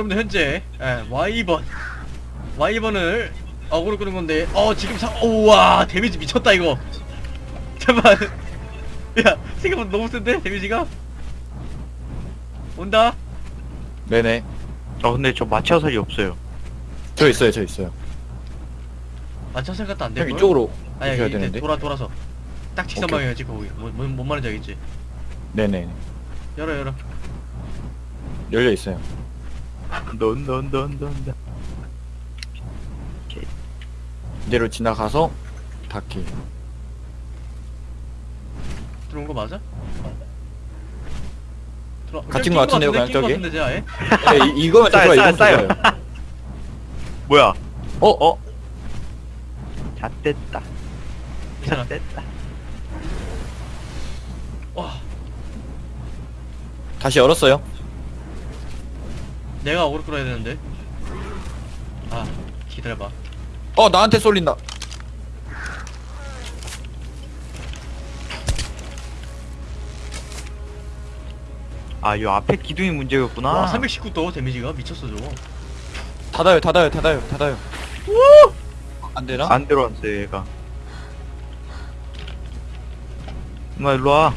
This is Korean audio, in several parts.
여러분들 현재 예, Y번 Y번을 어그로 끄는 건데 어 지금 사 우와 데미지 미쳤다 이거 잠깐 야 생각보다 너무 센데 데미지가 온다 네네. 아 근데 저 마취 화살이 없어요. 저 있어요, 저 있어요. 맞춰 생각도 안형 되고 이쪽으로 아니 오셔야 이제 되는데. 돌아 돌아서 딱 직선 오케이. 방향이지 거기 뭐, 뭐, 뭔 말인지 알겠지 네네. 열어 열어 열려 있어요. 넌넌넌넌. 이대로 지나가서 닫기. 들어온 거 맞아? 들어 갇힌 거 같은데요, 그냥 저기? 같은데? 네, 이, 이거면 이거면 싸요. 좋아요. 뭐야? 어? 어? 잣됐다. 괜찮아 잣됐다. 와 다시 열었어요. 내가 어그로 끌어야 되는데 아 기다려봐 어, 나한테 쏠린다. 아, 이 앞에 기둥이 문제였구나. 와 319도 데미지가 미쳤어 저거 닫아요, 닫아요, 닫아요, 닫아요. 안 되나? 안 들어왔어요, 얘가. 엄마 일로 와.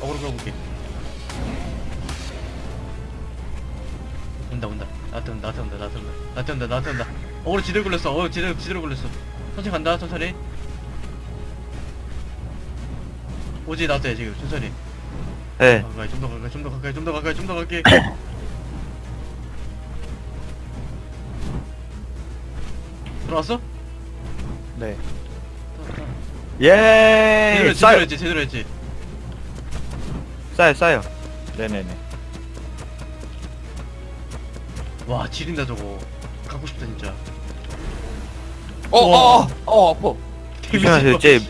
어그로 끌어볼게 온다 온다 나한테 온다 나한테 온다 나한테 온다 나한테 온다 나한테 온다 어그로 지대로 걸렸어 어그로 지대로 지대로 걸렸어 천천히 간다 천천히 오지 나한테 지금 천천히 네. 가까이 좀 더 가까이 좀 더 가까이 좀 더 가까이 좀 더 가까이 들어왔어? 네. 예. 제대로 했지 제대로. 했지 제대로 했지 싸요, 싸요. 네네네. 와 지린다 저거 갖고 싶다 진짜 어. 어, 어, 어, 아파. 조심하세요, 쟤.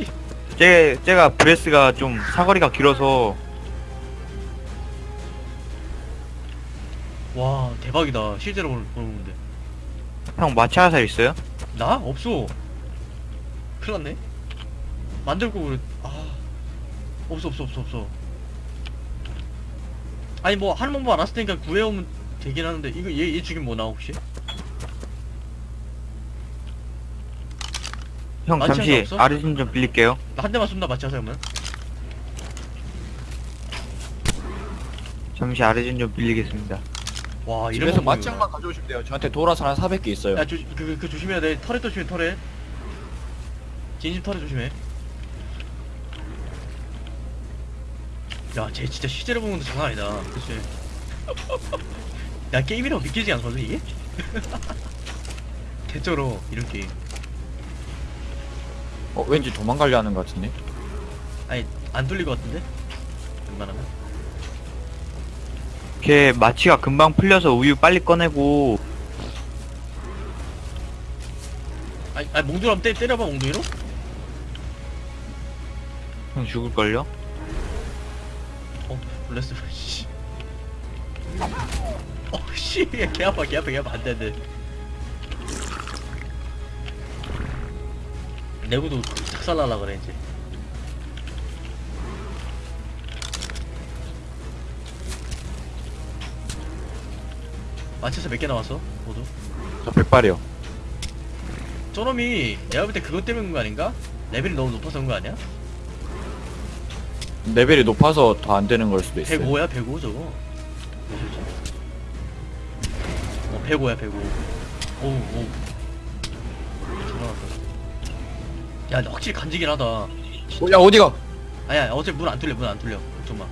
제 제가 브레스가 좀 사거리가 길어서 와 대박이다 실제로 보는 보는데 형 마취 화살 있어요? 나? 없어 큰일 났네 만들고 그래 아 없어 없어 없어 없어 아니 뭐 하는 방법 알았을 테니까 구해오면 되긴 하는데 이거 얘, 얘 죽이면 뭐 나와 혹시? 형 마취 잠시 없어? 아르신 좀 빌릴게요. 나 한 대만 쏜다 하세요 그러면? 잠시 아르신 좀 빌리겠습니다. 와 이런 집에서 방법이구나. 맞짱만 가져오시면 돼요. 저한테 돌아서 한 400개 있어요. 야, 조, 그, 그 조심해야 돼. 털에 조심해, 털에. 진심 털에 조심해. 야, 쟤 진짜 실제로 보는 것도 장난 아니다. 그치? 야, 게임이라고 믿기지 않거든, 이게? 개쩔어, 이런 게임. 어, 왠지 도망가려 하는 것 같은데. 아니, 안 뚫릴 것 같은데? 웬만하면. 걔 마취가 금방 풀려서 우유 빨리 꺼내고 아니, 아니 몽둥이 한번 때, 때려봐, 몽둥이로? 형 죽을걸요? 어, 놀랬어, 씨. 어, 씨. 개 아파, 개 아파, 개 아파. 안 돼, 안 돼. 내구도 작살날라 그래, 이제. 맞춰서 몇 개 나왔어? 모두? 저 백발이요. 저놈이 내가 볼 때 그것 그런 거 아닌가? 레벨이 너무 높아서 그런 거 아니야? 레벨이 높아서 더 안 되는 걸 수도 있어요. 105야 105 저거 105야 105 오우 오우. 야 근데 확실히 간지긴 하다. 어, 야, 어디가? 아니야 어차피 문안 뚫려 문 안 뚫려. 걱정 마.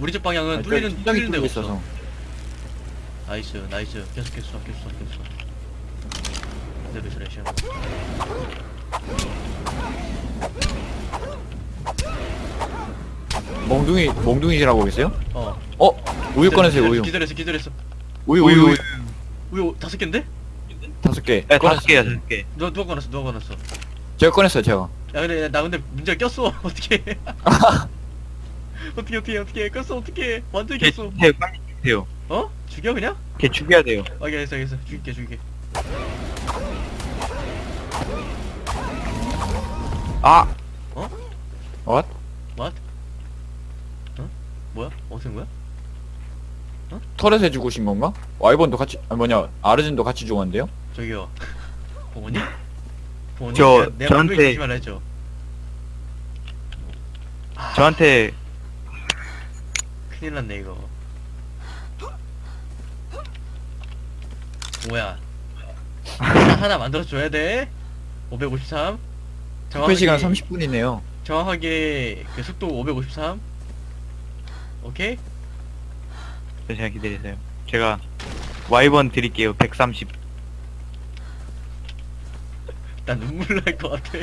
우리 집 방향은 아니, 뚫리는 뚫리는 데가 없어. nice nice. 계속 계속 계속 계속 그대로 저래 시험 몽둥이, 몽둥이라고 계세요? 어. 어, 우유 꺼내세요, 우유. 기다렸어 기다렸어 우유, 우유 우유, 우유. 다섯 개인데? 다섯 개. 네. 다섯 개야 다섯 개. 누가 누가 꺼냈어? 누가 꺼냈어? 제가 꺼냈어요, 제가. 야 근데 나 근데 문제가 꼈어. 어떻게 어떻게 어떻게 어떻게 꼈어 어떻게 완전 걔 꼈어. 죽여요 빨리 죽여요. 어? 죽여 그냥? 걔 죽여야 돼요. 아, 알겠어 알겠어. 죽일게 죽일게. 아! What? what? 어? 뭐야? 어떻게 된 거야 터렛에 죽으신 건가? 와이번도 같이 아 뭐냐 아르진도 같이 죽었는데요? 저기요 부모님? 부모님 저- 내가, 내가 저한테- 조심하라 했죠 저한테 큰일 났네 이거 뭐야 하나, 하나 만들어줘야 돼 553 투표 시간 30분이네요. 정확하게 그 속도 553 오케이? 잠시만 기다리세요. 제가 와이번 드릴게요. 130. 나 눈물 날 것 같아